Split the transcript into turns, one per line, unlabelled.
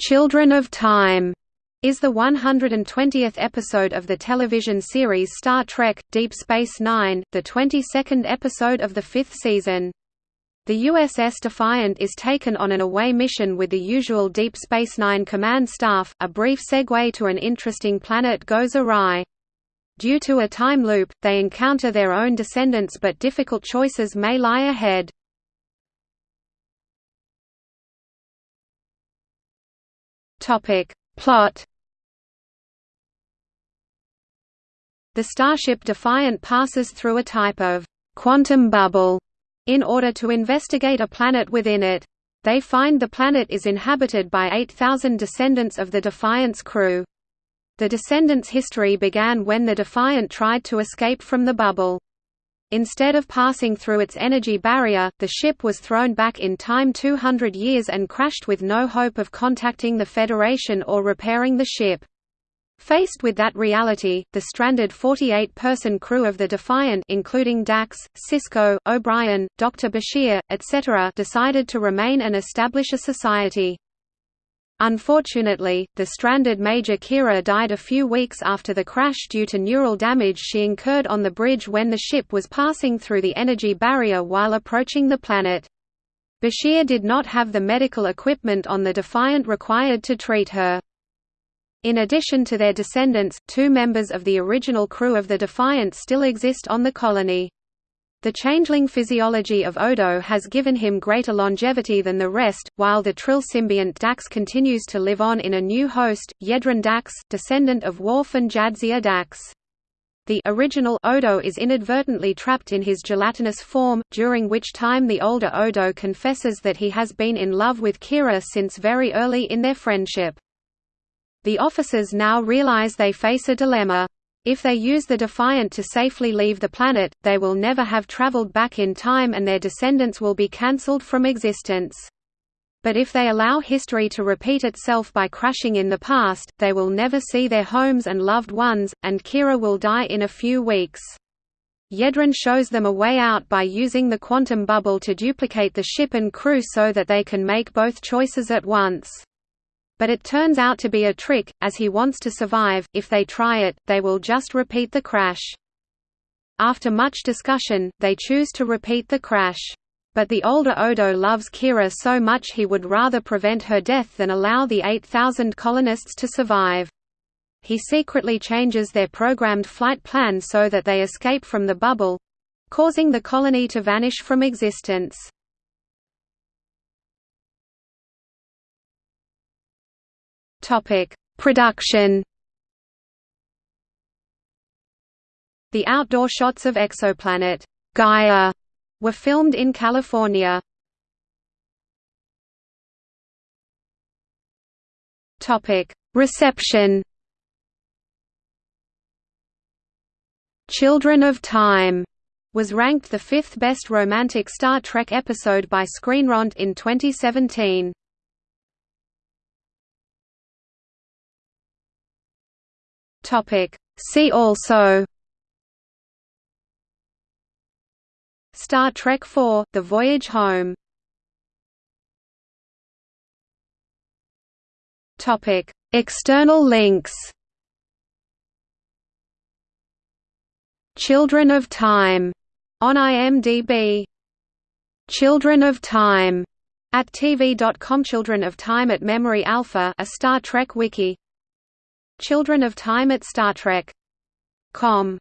Children of Time is the 120th episode of the television series Star Trek – Deep Space Nine, the 22nd episode of the fifth season. The USS Defiant is taken on an away mission with the usual Deep Space Nine command staff, a brief segue to an interesting planet goes awry. Due to a time loop, they encounter their own descendants but difficult choices may lie ahead. Topic. Plot The starship Defiant passes through a type of quantum bubble in order to investigate a planet within it. They find the planet is inhabited by 8,000 descendants of the Defiant's crew. The descendants' history began when the Defiant tried to escape from the bubble. Instead of passing through its energy barrier, the ship was thrown back in time 200 years and crashed with no hope of contacting the Federation or repairing the ship. Faced with that reality, the stranded 48-person crew of the Defiant including Dax, Sisko, O'Brien, Dr. Bashir, etc. decided to remain and establish a society. Unfortunately, the stranded Major Kira died a few weeks after the crash due to neural damage she incurred on the bridge when the ship was passing through the energy barrier while approaching the planet. Bashir did not have the medical equipment on the Defiant required to treat her. In addition to their descendants, two members of the original crew of the Defiant still exist on the colony. The changeling physiology of Odo has given him greater longevity than the rest, while the Trill symbiont Dax continues to live on in a new host, Yedrin Dax, descendant of Worf and Jadzia Dax. The original Odo is inadvertently trapped in his gelatinous form, during which time the older Odo confesses that he has been in love with Kira since very early in their friendship. The officers now realize they face a dilemma. If they use the Defiant to safely leave the planet, they will never have traveled back in time and their descendants will be cancelled from existence. But if they allow history to repeat itself by crashing in the past, they will never see their homes and loved ones, and Kira will die in a few weeks. Yedrin shows them a way out by using the quantum bubble to duplicate the ship and crew so that they can make both choices at once. But it turns out to be a trick, as he wants to survive, if they try it, they will just repeat the crash. After much discussion, they choose to repeat the crash. But the older Odo loves Kira so much he would rather prevent her death than allow the 8,000 colonists to survive. He secretly changes their programmed flight plan so that they escape from the bubble—causing the colony to vanish from existence.
Topic: Production.
The outdoor shots of exoplanet Gaia were filmed in California.
Topic: Reception.
Children of Time was ranked the fifth best romantic Star Trek episode by ScreenRant in 2017.
Topic. See also
Star Trek IV – The Voyage Home
Topic. External links
Children of Time. On IMDb Children of Time. At TV.com Children of Time at Memory Alpha a Star Trek wiki Children of Time at Star Trek. Com